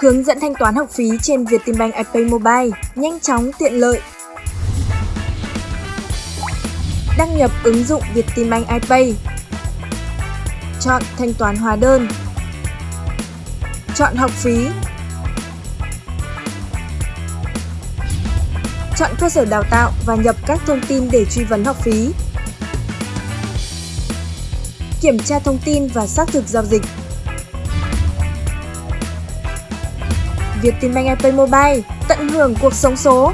Hướng dẫn thanh toán học phí trên Vietinbank iPay Mobile, nhanh chóng, tiện lợi. Đăng nhập ứng dụng Vietinbank iPay. Chọn thanh toán hóa đơn. Chọn học phí. Chọn cơ sở đào tạo và nhập các thông tin để truy vấn học phí. Kiểm tra thông tin và xác thực giao dịch. Vietinbank iPay Mobile tận hưởng cuộc sống số.